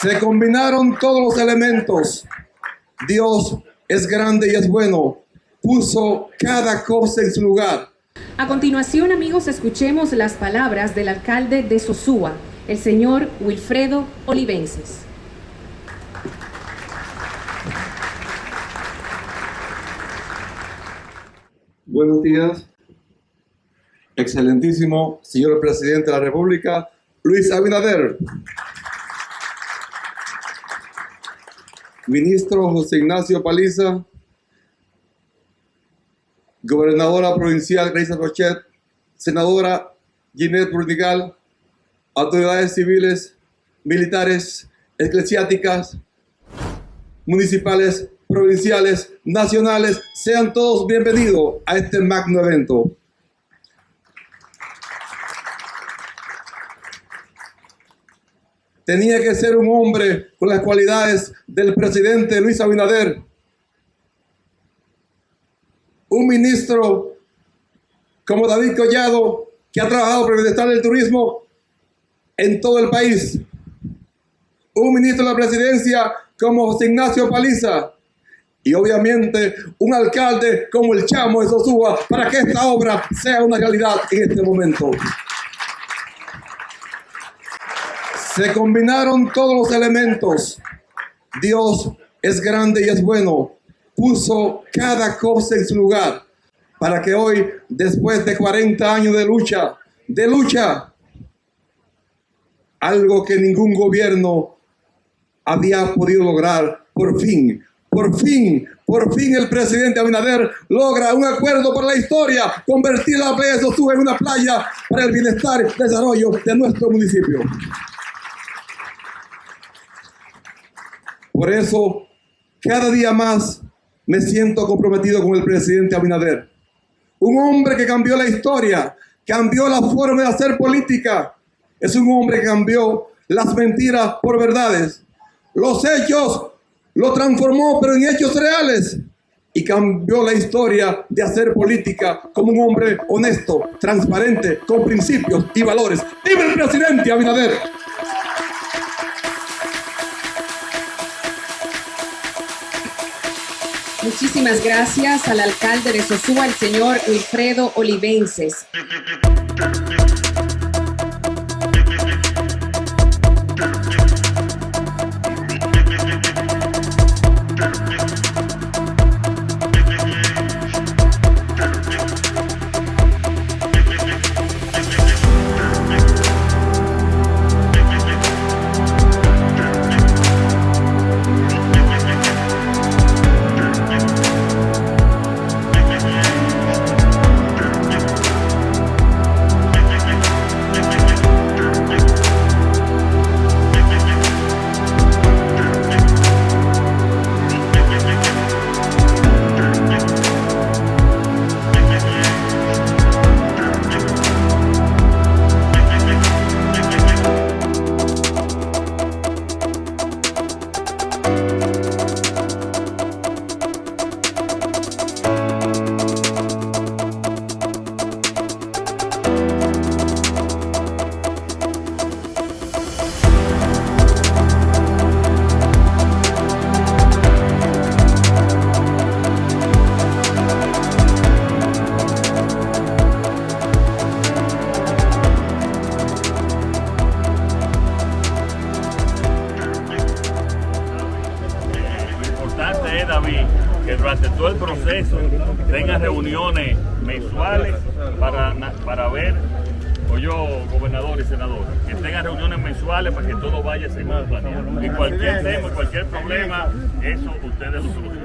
Se combinaron todos los elementos. Dios es grande y es bueno. Puso cada cosa en su lugar. A continuación, amigos, escuchemos las palabras del alcalde de Sosúa, el señor Wilfredo Olivenses. Buenos días, excelentísimo señor presidente de la República, Luis Abinader. Ministro José Ignacio Paliza, gobernadora provincial Grace Rochet, senadora Ginette Burdigal, autoridades civiles, militares, eclesiásticas, municipales, provinciales, nacionales, sean todos bienvenidos a este magno evento. Tenía que ser un hombre con las cualidades del presidente Luis Abinader, un ministro como David Collado, que ha trabajado por el bienestar del turismo en todo el país, un ministro de la presidencia como José Ignacio Paliza, y obviamente un alcalde como el Chamo de Sosúa para que esta obra sea una realidad en este momento. Se combinaron todos los elementos. Dios es grande y es bueno. Puso cada cosa en su lugar para que hoy, después de 40 años de lucha, de lucha, algo que ningún gobierno había podido lograr, por fin por fin, por fin el presidente Abinader logra un acuerdo para la historia, convertir la playa de en una playa para el bienestar y desarrollo de nuestro municipio. Por eso, cada día más me siento comprometido con el presidente Abinader. Un hombre que cambió la historia, cambió la forma de hacer política. Es un hombre que cambió las mentiras por verdades, los hechos lo transformó, pero en hechos reales. Y cambió la historia de hacer política como un hombre honesto, transparente, con principios y valores. ¡Viva el presidente Abinader! Muchísimas gracias al alcalde de Sosúa, el señor Wilfredo Olivenses. Durante todo el proceso tenga reuniones mensuales para, para ver, o yo, gobernador y senador, que tengan reuniones mensuales para que todo vaya según planeado. Y cualquier tema, cualquier problema, eso ustedes lo solucionan.